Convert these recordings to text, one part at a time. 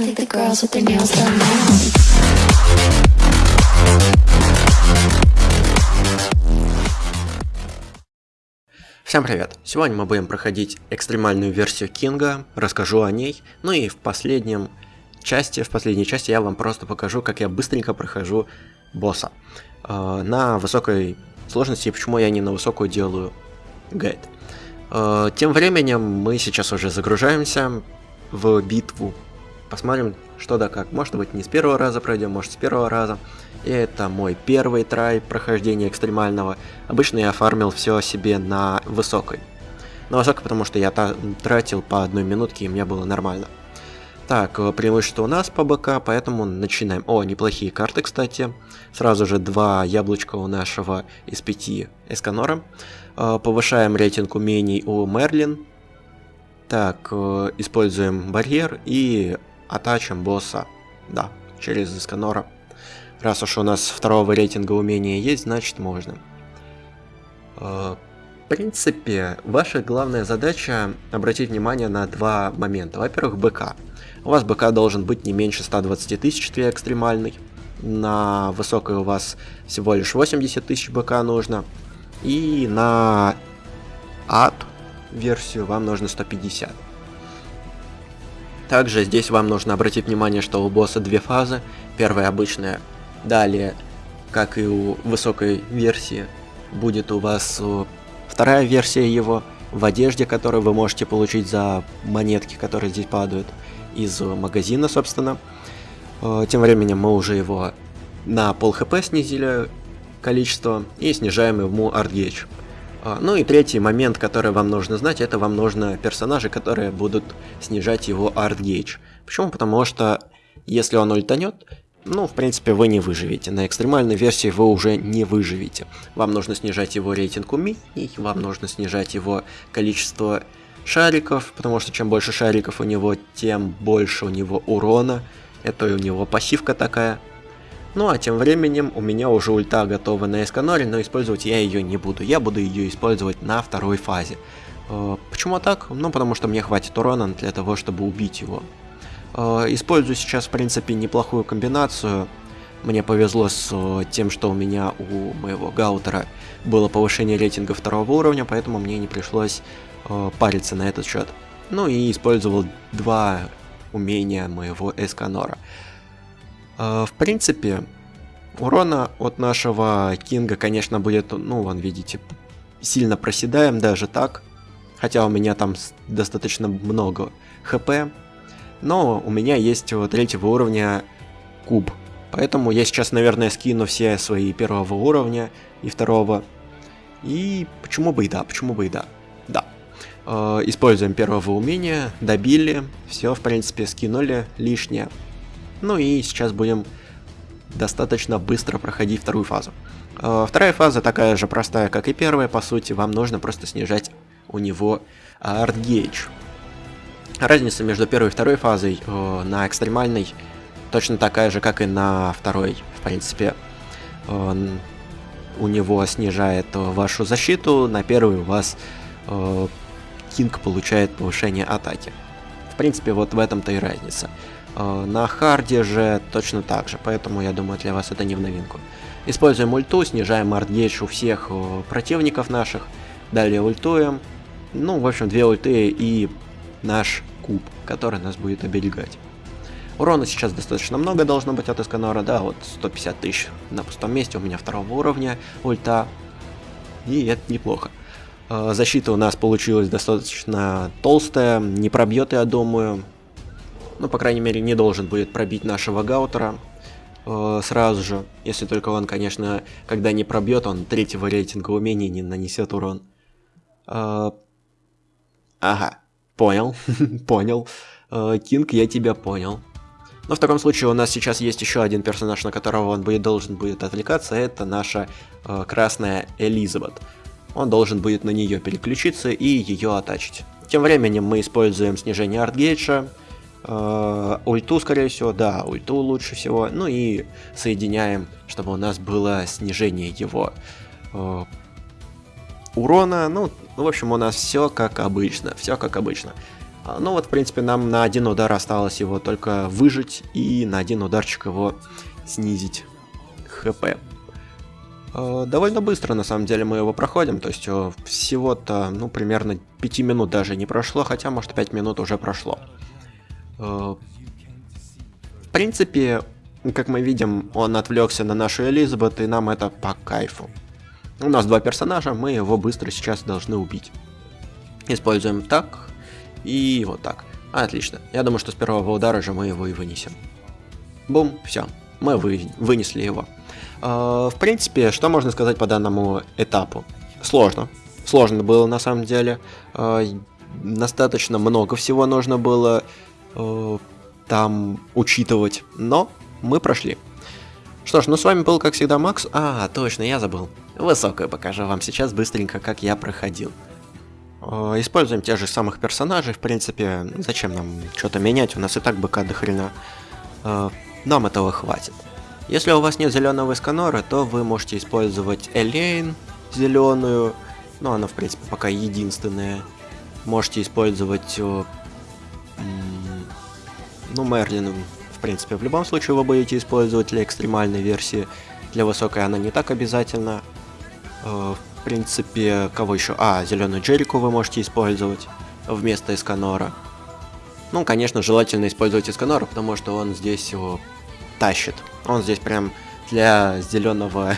I think the girls with their nails done now. Всем привет! Сегодня мы будем проходить экстремальную версию Кинга, расскажу о ней, ну и в последнем части, в последней части я вам просто покажу, как я быстренько прохожу босса. Э, на высокой сложности, и почему я не на высокую делаю гайд. Э, тем временем мы сейчас уже загружаемся в битву. Посмотрим, что да как. Может быть не с первого раза пройдем, может с первого раза. И это мой первый трай прохождения экстремального. Обычно я фармил все себе на высокой. На высокой, потому что я тратил по одной минутке, и мне было нормально. Так, э, преимущество у нас по БК, поэтому начинаем. О, неплохие карты, кстати. Сразу же два яблочка у нашего из пяти Эсканора. Э, Повышаем рейтинг умений у Мерлин. Так, э, используем барьер и атачим босса. Да, через Эсканора. Раз уж у нас второго рейтинга умения есть, значит можно. Э, В принципе, ваша главная задача обратить внимание на два момента. Во-первых, БК. У вас БК должен быть не меньше 120 тысяч для экстремальной. На высокой у вас всего лишь 80 тысяч БК нужно. И на ад версию вам нужно 150. Также здесь вам нужно обратить внимание, что у босса две фазы. Первая обычная, далее, как и у высокой версии, будет у вас э, вторая версия его в одежде, которую вы можете получить за монетки, которые здесь падают из э, магазина, собственно. Э, Тем временем мы уже его на пол хп снизили количество и снижаем ему артгейдж. А, Ну и третий момент, который вам нужно знать, это вам нужно персонажи, которые будут снижать его артгейдж. Почему? Потому что если он ультанет, ну, в принципе, вы не выживете. На экстремальной версии вы уже не выживете. Вам нужно снижать его рейтинг умений, вам нужно снижать его количество шариков, потому что чем больше шариков у него, тем больше у него урона. Это у него пассивка такая. Ну а тем временем у меня уже ульта готова на Эсканоре, но использовать я ее не буду. Я буду ее использовать на второй фазе. Э, Почему так? Ну потому что мне хватит урона для того, чтобы убить его. Э, Использую сейчас в принципе неплохую комбинацию. Мне повезло с э, тем, что у меня у моего гаутера было повышение рейтинга второго уровня, поэтому мне не пришлось париться на этот счет. Ну и использовал два умения моего Эсканора. Э, В принципе, урона от нашего Кинга, конечно, будет, ну, вон, видите, сильно проседаем даже так. Хотя у меня там достаточно много хп. Но у меня есть у третьего уровня куб. Поэтому я сейчас, наверное, скину все свои первого уровня и второго. И почему бы и да, почему бы и да. Да. Э, Используем первого умения, добили, все, в принципе, скинули лишнее. Ну и сейчас будем достаточно быстро проходить вторую фазу. Э, Вторая фаза такая же простая, как и первая, по сути, вам нужно просто снижать у него артгейдж. Разница между первой и второй фазой э, на экстремальной точно такая же, как и на второй, в принципе. У него снижает э, вашу защиту, на первой у вас э, Кинг получает повышение атаки. В принципе, вот в этом-то и разница. Э, На харде же точно так же, поэтому я думаю для вас это не в новинку. Используем ульту, снижаем ult gauge у всех э, противников наших, далее ультуем. Ну, в общем, две ульты и наш куб, который нас будет оберегать. Урона сейчас достаточно много должно быть от Эсканора, да, вот 150 тысяч на пустом месте, у меня второго уровня ульта, и это неплохо. Э, Защита у нас получилась достаточно толстая, не пробьет, я думаю. Ну, по крайней мере, не должен будет пробить нашего Гаутера э, сразу же. Если только он, конечно, когда не пробьет, он третьего рейтинга умений не нанесет урон. Э, Ага, понял, понял. Э, Кинг, я тебя понял. Но в таком случае у нас сейчас есть еще один персонаж, на которого он будет, должен будет отвлекаться, это наша э, красная Элизабет. Он должен будет на нее переключиться и ее атачить. Тем временем мы используем снижение артгейджа, э, ульту, скорее всего, да, ульту лучше всего, ну и соединяем, чтобы у нас было снижение его э, урона, ну, ну, в общем, у нас все как обычно, все как обычно. А, Ну вот, в принципе, нам на один удар осталось его только выжить и на один ударчик его снизить хп. Э, Довольно быстро, на самом деле, мы его проходим, то есть э, всего-то, ну, примерно 5 минут даже не прошло, хотя, может, 5 минут уже прошло. В принципе, как мы видим, он отвлекся на нашу Элизабет, и нам это по кайфу. У нас два персонажа, мы его быстро сейчас должны убить. Используем так и вот так. Отлично. Я думаю, что с первого удара же мы его и вынесем. Бум, все. Мы вы, вынесли его. Э, В принципе, что можно сказать по данному этапу? Сложно. Сложно было на самом деле. Э, Достаточно много всего нужно было э, там учитывать, но мы прошли. Что ж, ну с вами был, как всегда, Макс. А, точно, я забыл. Высокую покажу вам сейчас быстренько, как я проходил. Э, Используем тех же самых персонажей, в принципе, зачем нам что-то менять, у нас и так БК до хрена. Э, Нам этого хватит. Если у вас нет зеленого Исканора, то вы можете использовать Элейн зеленую, но она в принципе пока единственная. Можете использовать, э, ну Мерлин, в принципе, в любом случае вы будете использовать для экстремальной версии. Для высокой она не так обязательно. Э, В принципе, кого еще? А, зеленую Джерику вы можете использовать вместо Исканора. Ну, конечно, желательно использовать Исканора, потому что он здесь его тащит. Он здесь прям для зеленого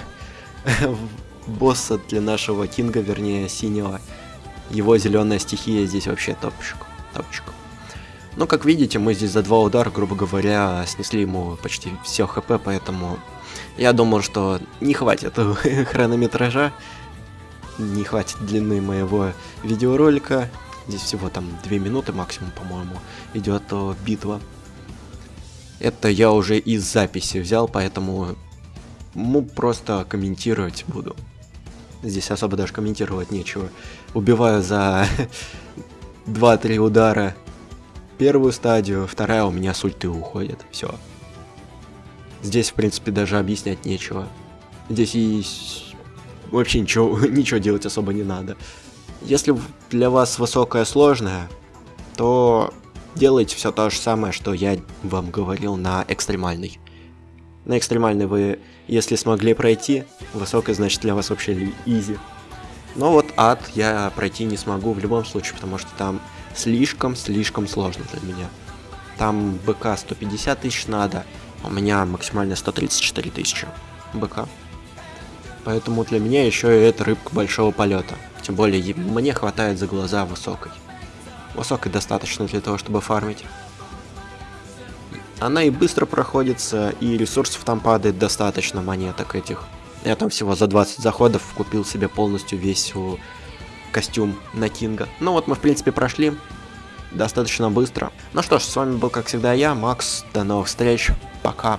босса, для нашего Кинга, вернее, синего. Его зеленая стихия здесь вообще топчик. топчик. Ну, как видите, мы здесь за два удара, грубо говоря, снесли ему почти все хп, поэтому я думал, что не хватит хронометража, не хватит длины моего видеоролика. Здесь всего там 2 минуты максимум, по-моему, идет э, битва. Это я уже из записи взял, поэтому ну, просто комментировать буду. Здесь особо даже комментировать нечего. Убиваю за 2-3 удара первую стадию, вторая у меня с ульты уходит. Все. Здесь, в принципе, даже объяснять нечего. Здесь с- вообще ничего, ничего делать особо не надо. Если для вас высокая сложная, то делайте все то же самое, что я вам говорил на экстремальной. На экстремальной вы, если смогли пройти, высокая значит для вас вообще изи. Но вот ад я пройти не смогу в любом случае, потому что там слишком-слишком сложно для меня. Там БК 150 тысяч надо, а у меня максимально 134 тысячи БК. Поэтому для меня еще и это рыбка большого полета. Тем более мне хватает за глаза высокой. Высокой достаточно для того, чтобы фармить. Она и быстро проходится, и ресурсов там падает достаточно монеток этих. Я там всего за 20 заходов купил себе полностью весь о, костюм на Кинга. Ну вот мы в принципе прошли достаточно быстро. Ну что ж, с вами был как всегда я, Макс. До новых встреч. Пока.